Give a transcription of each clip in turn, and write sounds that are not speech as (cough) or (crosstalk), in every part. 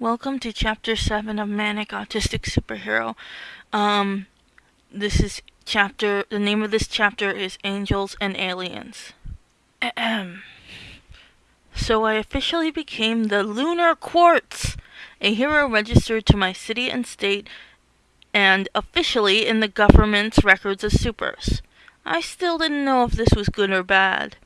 Welcome to chapter 7 of Manic Autistic Superhero. Um, this is chapter, the name of this chapter is Angels and Aliens. So I officially became the Lunar Quartz, a hero registered to my city and state, and officially in the government's records of supers. I still didn't know if this was good or bad.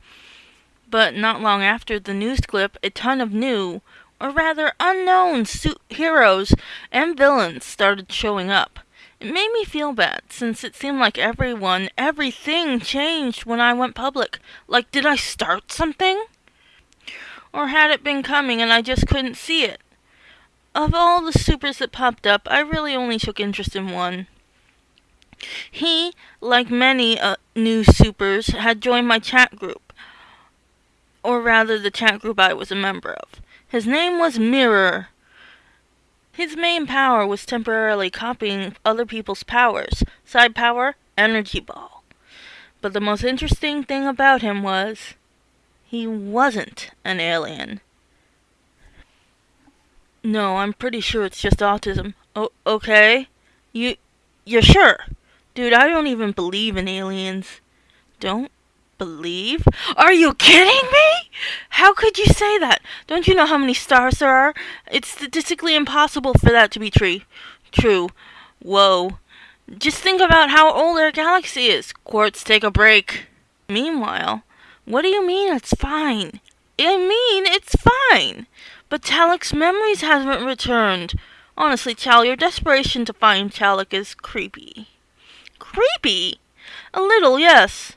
But not long after the news clip, a ton of new, or rather unknown, heroes and villains started showing up. It made me feel bad, since it seemed like everyone, everything changed when I went public. Like, did I start something? Or had it been coming and I just couldn't see it? Of all the supers that popped up, I really only took interest in one. He, like many uh, new supers, had joined my chat group, or rather the chat group I was a member of. His name was Mirror. His main power was temporarily copying other people's powers. Side power, energy ball. But the most interesting thing about him was he wasn't an alien. No, I'm pretty sure it's just autism. Oh, okay. You you're sure? Dude, I don't even believe in aliens. Don't believe? Are you kidding me? How could you say that? Don't you know how many stars there are? It's statistically impossible for that to be true. True. Whoa. Just think about how old our galaxy is. Quartz, take a break. Meanwhile, what do you mean it's fine? I mean, it's fine. But Talik's memories haven't returned. Honestly, Chal, your desperation to find Talik is creepy. Creepy? A little, yes.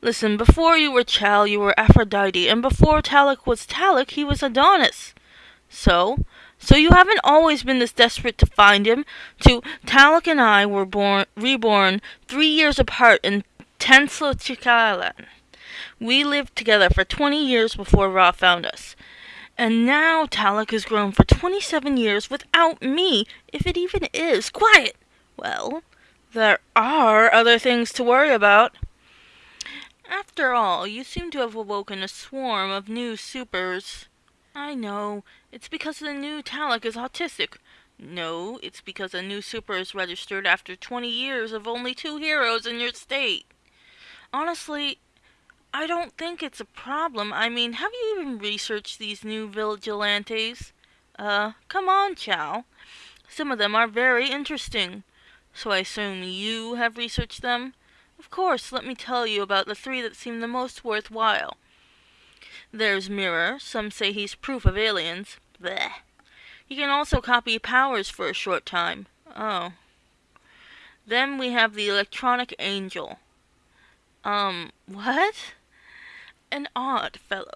Listen, before you were Chal, you were Aphrodite, and before Talik was Talik, he was Adonis. So, so you haven't always been this desperate to find him. To Talik and I were born, reborn three years apart in Tenslochikalan. We lived together for twenty years before Ra found us. And now Talik has grown for twenty-seven years without me, if it even is. Quiet! Well, there are other things to worry about. After all, you seem to have awoken a swarm of new supers. I know. It's because the new Talik is autistic. No, it's because a new super is registered after 20 years of only two heroes in your state. Honestly, I don't think it's a problem. I mean, have you even researched these new vigilantes? Uh, come on, Chal. Some of them are very interesting. So I assume you have researched them? Of course, let me tell you about the three that seem the most worthwhile. There's Mirror. Some say he's proof of aliens. Bleh. He can also copy powers for a short time. Oh. Then we have the Electronic Angel. Um, what? An odd fellow.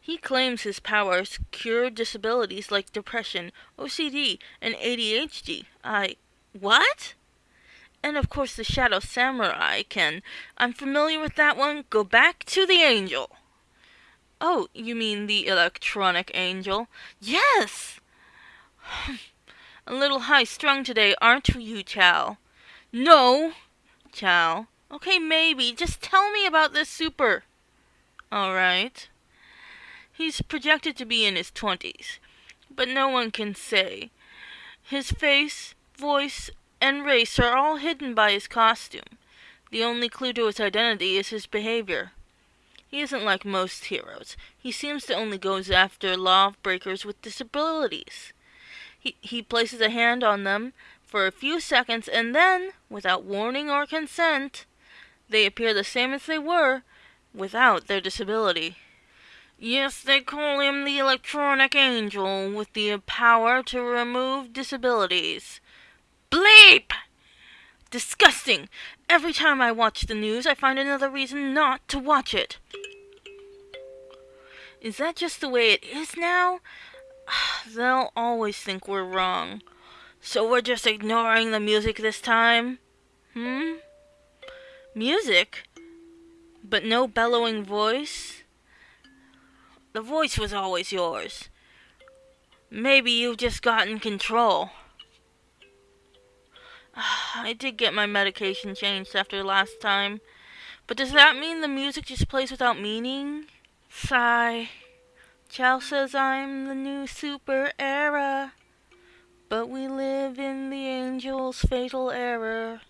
He claims his powers cure disabilities like depression, OCD, and ADHD. I. What? And of course the Shadow Samurai can. I'm familiar with that one. Go back to the angel. Oh, you mean the electronic angel? Yes! (sighs) A little high strung today, aren't you, Chal? No, Chal. Okay, maybe. Just tell me about this super. Alright. He's projected to be in his twenties, but no one can say. His face, voice, and race are all hidden by his costume. The only clue to his identity is his behavior. He isn't like most heroes. He seems to only go after law breakers with disabilities. He, he places a hand on them for a few seconds and then, without warning or consent, they appear the same as they were without their disability. Yes, they call him the Electronic Angel with the power to remove disabilities. Bleep! Disgusting! Every time I watch the news, I find another reason not to watch it. Is that just the way it is now? (sighs) They'll always think we're wrong. So we're just ignoring the music this time? Hmm? Music? But no bellowing voice? The voice was always yours. Maybe you've just gotten control. (sighs) I did get my medication changed after last time. But does that mean the music just plays without meaning? Sigh. Chow says I'm the new super era. But we live in the angel's fatal error.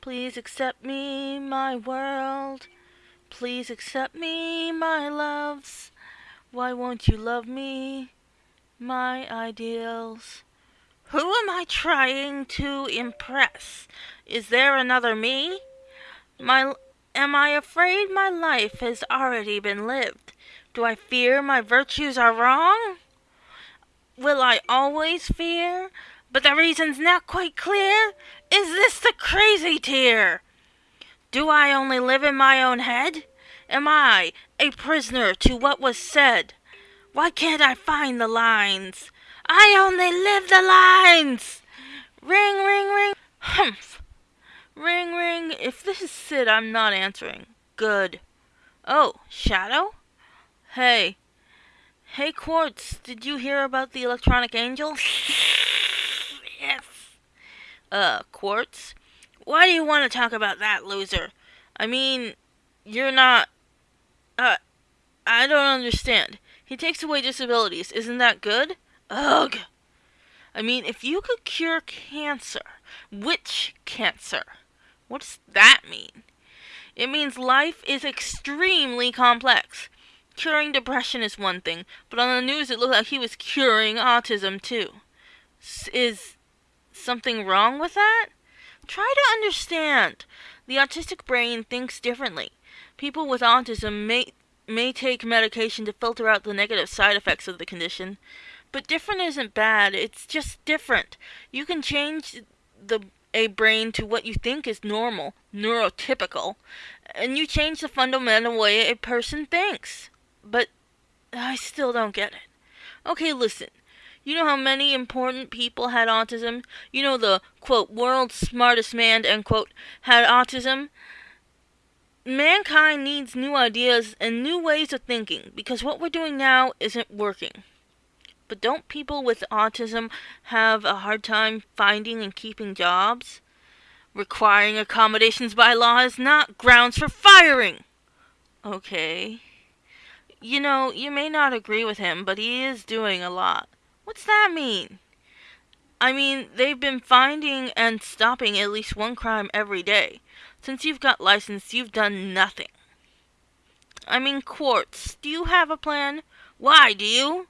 Please accept me, my world. Please accept me, my loves. Why won't you love me, my ideals? Who am I trying to impress? Is there another me? My am I afraid my life has already been lived? Do I fear my virtues are wrong? Will I always fear? But the reason's not quite clear. Is this the crazy tear? Do I only live in my own head? Am I a prisoner to what was said? Why can't I find the lines? I only live the lines! Ring, ring, ring. Humph. Ring, ring. If this is Sid, I'm not answering. Good. Oh, Shadow? Hey. Hey, Quartz, did you hear about the electronic angel? (laughs) yes. Uh, Quartz? Why do you want to talk about that, loser? I mean, you're not. Uh, I don't understand. He takes away disabilities. Isn't that good? Ugh. I mean, if you could cure cancer, which cancer? What does that mean? It means life is extremely complex. Curing depression is one thing, but on the news it looked like he was curing autism too. S- is something wrong with that? Try to understand. The autistic brain thinks differently. People with autism may may take medication to filter out the negative side effects of the condition. But different isn't bad, it's just different. You can change the a brain to what you think is normal, neurotypical, and you change the fundamental way a person thinks. But I still don't get it. Okay, listen. You know how many important people had autism? You know the quote world's smartest man end quote had autism? Mankind needs new ideas and new ways of thinking because what we're doing now isn't working. But don't people with autism have a hard time finding and keeping jobs? Requiring accommodations by law is not grounds for firing. Okay. You know, you may not agree with him, but he is doing a lot. What's that mean? I mean, they've been finding and stopping at least one crime every day. Since you've got license, you've done nothing. I mean, Quartz, do you have a plan? Why, do you?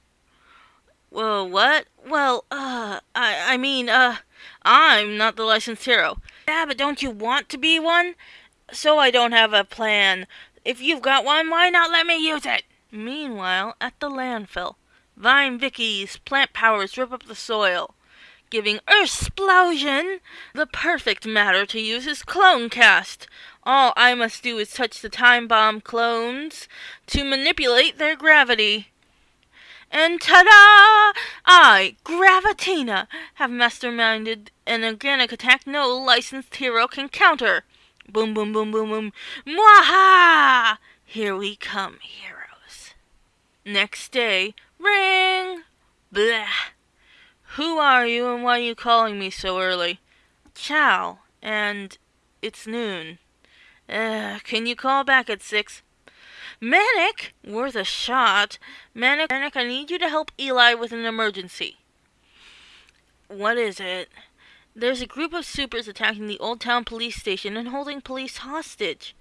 Well, what? Well, uh, I, I mean, uh, I'm not the licensed hero. Yeah, but don't you want to be one? So I don't have a plan. If you've got one, why not let me use it? Meanwhile, at the landfill, Vine Vicky's plant powers rip up the soil, giving Earthsplosion the perfect matter to use as clone cast. All I must do is touch the time bomb clones to manipulate their gravity. And ta-da! I, Gravitina, have masterminded an organic attack no licensed hero can counter. Boom, boom, boom, boom, boom. Mwaha! Here we come, heroes. Next day, ring! Blah! Who are you and why are you calling me so early? Chow, and it's noon. Uh, can you call back at six? Manic, worth a shot. Manic, Manic, I need you to help Eli with an emergency. What is it? There's a group of supers attacking the Old Town police station and holding police hostage.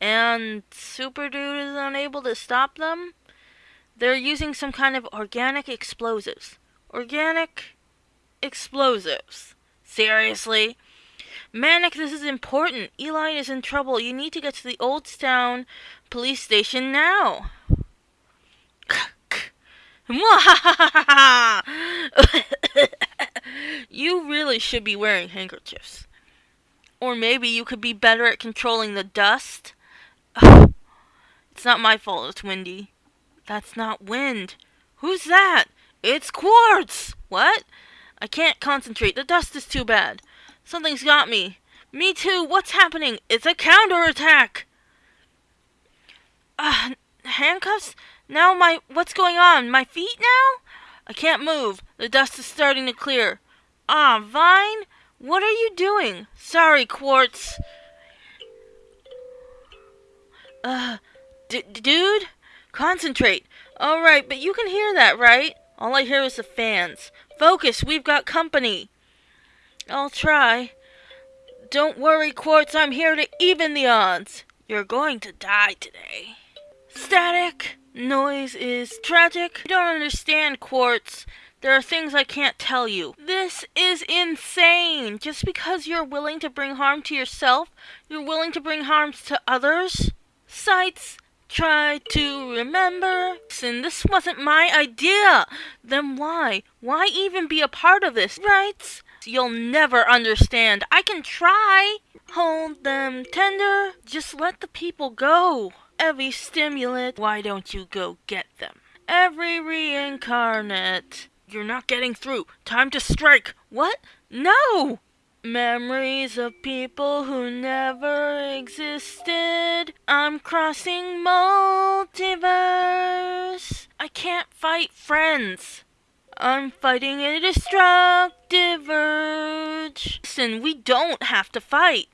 And Super Dude is unable to stop them? They're using some kind of organic explosives. Organic explosives. Seriously? Manic, this is important. Eli is in trouble. You need to get to the Old Town police station now. (laughs) you really should be wearing handkerchiefs. Or maybe you could be better at controlling the dust. (sighs) it's not my fault it's windy. That's not wind. Who's that? It's Quartz! What? I can't concentrate. The dust is too bad. Something's got me. Me too. What's happening? It's a counterattack. Uh, handcuffs? Now my... What's going on? My feet now? I can't move. The dust is starting to clear. Ah, Vine? What are you doing? Sorry, Quartz. Uh, dude? Concentrate. Alright, but you can hear that, right? All I hear is the fans. Focus, we've got company. I'll try. Don't worry, Quartz, I'm here to even the odds. You're going to die today. Static! Noise is tragic. You don't understand, Quartz. There are things I can't tell you. This is insane! Just because you're willing to bring harm to yourself, you're willing to bring harms to others? Sights, try to remember. Listen, this wasn't my idea. Then why? Why even be a part of this? Rights? You'll never understand. I can try. Hold them tender. Just let the people go. Every stimulant. Why don't you go get them? Every reincarnate. You're not getting through. Time to strike. What? No! Memories of people who never existed. I'm crossing multiverse. I can't fight friends. I'm fighting a destructive urge. Listen, we don't have to fight.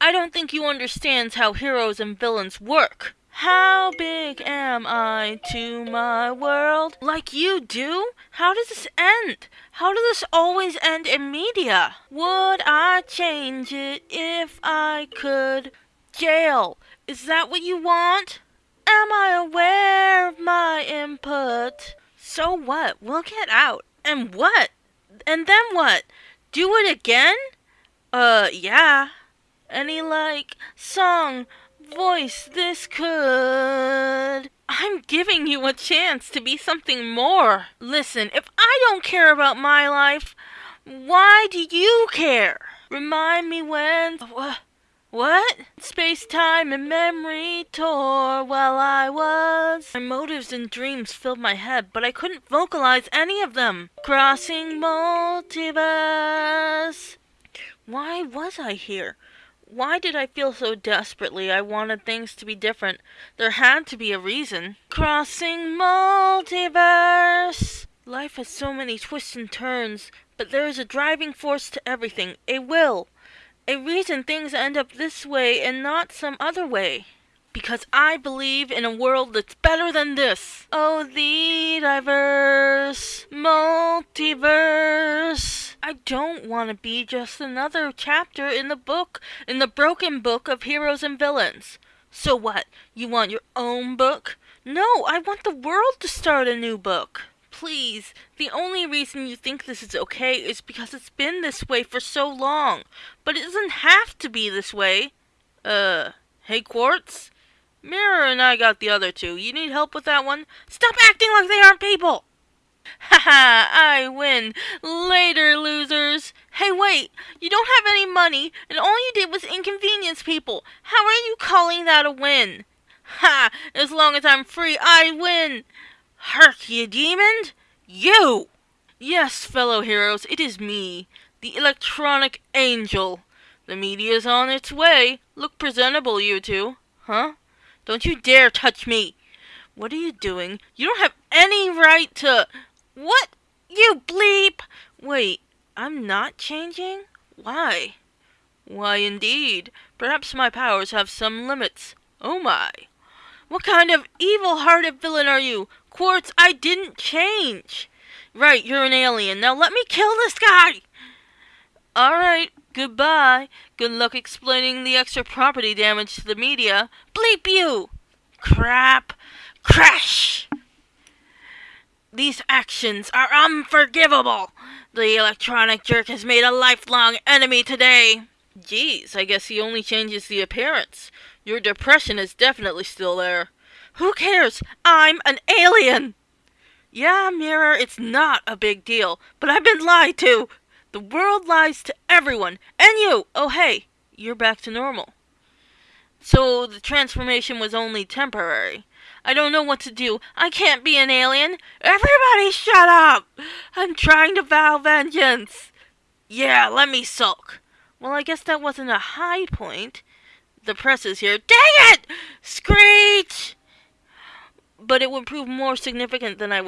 I don't think you understand how heroes and villains work. How big am I to my world? Like you do? How does this end? How does this always end in media? Would I change it if I could? Jail. Is that what you want? Am I aware of my input? So what? We'll get out. And what? And then what? Do it again? Uh, yeah. Any, like, song voice this could. I'm giving you a chance to be something more. Listen, if I don't care about my life, why do you care? Remind me when. What? What? Space, time, and memory tore while I was. My motives and dreams filled my head, but I couldn't vocalize any of them. Crossing multiverse. Why was I here? Why did I feel so desperately I wanted things to be different? There had to be a reason. Crossing multiverse! Life has so many twists and turns, but there is a driving force to everything, a will, a reason things end up this way and not some other way. Because I believe in a world that's better than this. Oh, the diverse multiverse. I don't want to be just another chapter in the book, in the broken book of heroes and villains. So what? You want your own book? No, I want the world to start a new book. Please, the only reason you think this is okay is because it's been this way for so long. But it doesn't have to be this way. Uh, hey Quartz? Mirror and I got the other two. You need help with that one? Stop acting like they aren't people! Ha ha! I win! Later, losers! Hey, wait! You don't have any money, and all you did was inconvenience people! How are you calling that a win? Ha! As long as I'm free, I win! Hark, you demon! You! Yes, fellow heroes, it is me, the electronic angel. The media's on its way. Look presentable, you two. Huh? Don't you dare touch me! What are you doing? You don't have any right to... What? You bleep! Wait, I'm not changing? Why? Why, indeed. Perhaps my powers have some limits. Oh my. What kind of evil-hearted villain are you? Quartz, I didn't change. Right, you're an alien. Now let me kill this guy! Alright, goodbye. Good luck explaining the extra property damage to the media. Bleep you! Crap. Crash! These actions are unforgivable. The electronic jerk has made a lifelong enemy today. Geez, I guess he only changes the appearance. Your depression is definitely still there. Who cares? I'm an alien! Yeah, Mirror, it's not a big deal, but I've been lied to. The world lies to everyone, and you! Oh, hey, you're back to normal. So the transformation was only temporary. I don't know what to do. I can't be an alien. Everybody shut up! I'm trying to vow vengeance. Yeah, let me sulk. Well, I guess that wasn't a high point. The press is here. Dang it! Screech! But it would prove more significant than I would